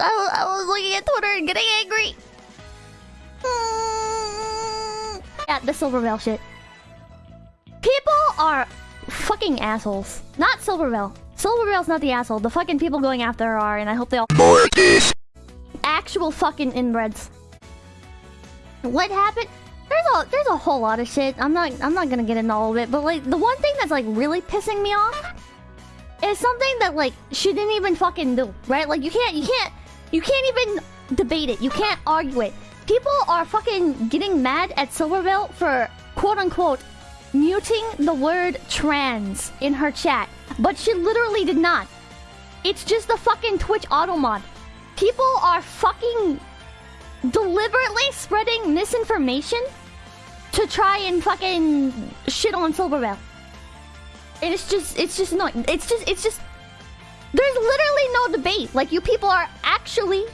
I was, I was looking at Twitter and getting angry. Hmm. Yeah, the Silvervale shit. People are fucking assholes. Not Silvervale. Silvervale's not the asshole. The fucking people going after her are, and I hope they all- Mortis. Actual fucking inbreds. What happened? There's a there's a whole lot of shit. I'm not I'm not gonna get into all of it, but like the one thing that's like really pissing me off is something that like she didn't even fucking do, right? Like you can't you can't you can't even debate it. You can't argue it. People are fucking getting mad at Silvervale for quote unquote muting the word trans in her chat, but she literally did not. It's just the fucking Twitch auto mod. People are fucking deliberately spreading misinformation to try and fucking shit on Silvervale. And it's just, it's just annoying. It's just, it's just. There's literally no debate. Like, you people are actually.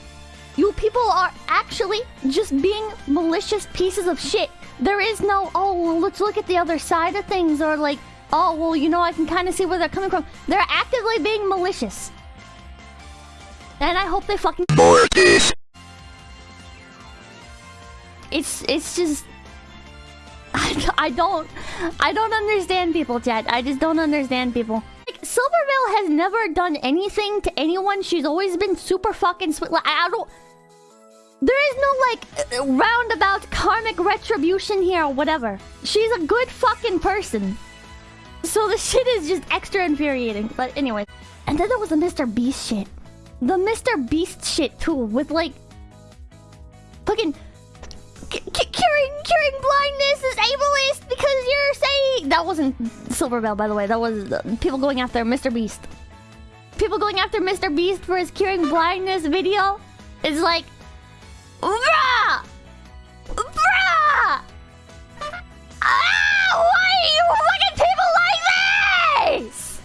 You people are actually just being malicious pieces of shit. There is no, oh, well, let's look at the other side of things, or like, oh, well, you know, I can kind of see where they're coming from. They're actively being malicious. And I hope they fucking. Mortis. It's it's just I, I don't I don't understand people, Chad. I just don't understand people. Silvervale has never done anything to anyone. She's always been super fucking sweet. Like I don't. There is no like roundabout karmic retribution here or whatever. She's a good fucking person. So the shit is just extra infuriating. But anyway, and then there was the Mr. Beast shit. The Mr. Beast shit too, with like fucking c- c- curing curing blindness is ableist because you're saying that wasn't Silvervale, by the way. That was uh, people going after Mr. Beast. People going after Mr. Beast for his curing blindness video is like, bruh, bruh. Ah, why are you fucking people like this?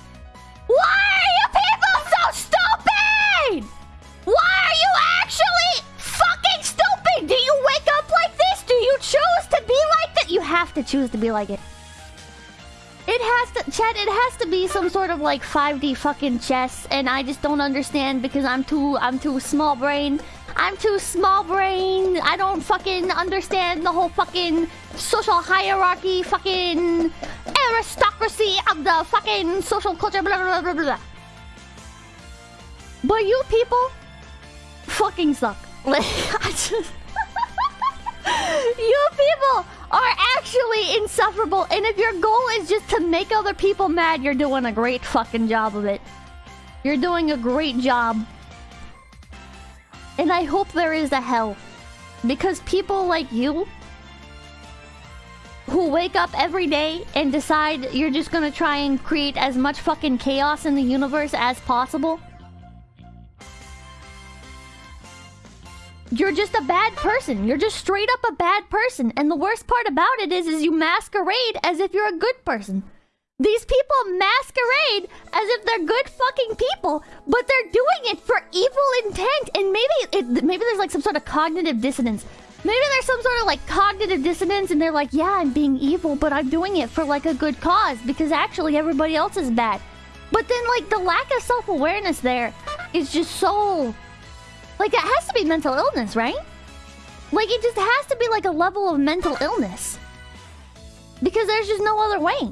Why are you people so stupid? Why are you actually fucking stupid? Do you wake up like this? Do you choose to be like that? You have to choose to be like it. It has to, Chad, it has to be some sort of like 5D fucking chess, and I just don't understand because I'm too, I'm too small brain. I'm too small brain. I don't fucking understand the whole fucking social hierarchy, fucking aristocracy of the fucking social culture, blah, blah, blah, blah. But you people fucking suck. Like, I just... you people are actually insufferable, and if your goal is just to make other people mad, you're doing a great fucking job of it. You're doing a great job. And I hope there is a hell. Because people like you who wake up every day and decide you're just gonna try and create as much fucking chaos in the universe as possible. You're just a bad person. You're just straight up a bad person. And the worst part about it is, is you masquerade as if you're a good person. These people masquerade as if they're good fucking people, but they're doing it for evil intent. And maybe it, maybe there's like some sort of cognitive dissonance. Maybe there's some sort of like cognitive dissonance, and they're like, yeah, I'm being evil, but I'm doing it for like a good cause because actually everybody else is bad. But then like the lack of self awareness there is just so like, it has to be mental illness, right? Like, it just has to be like a level of mental illness. Because there's just no other way.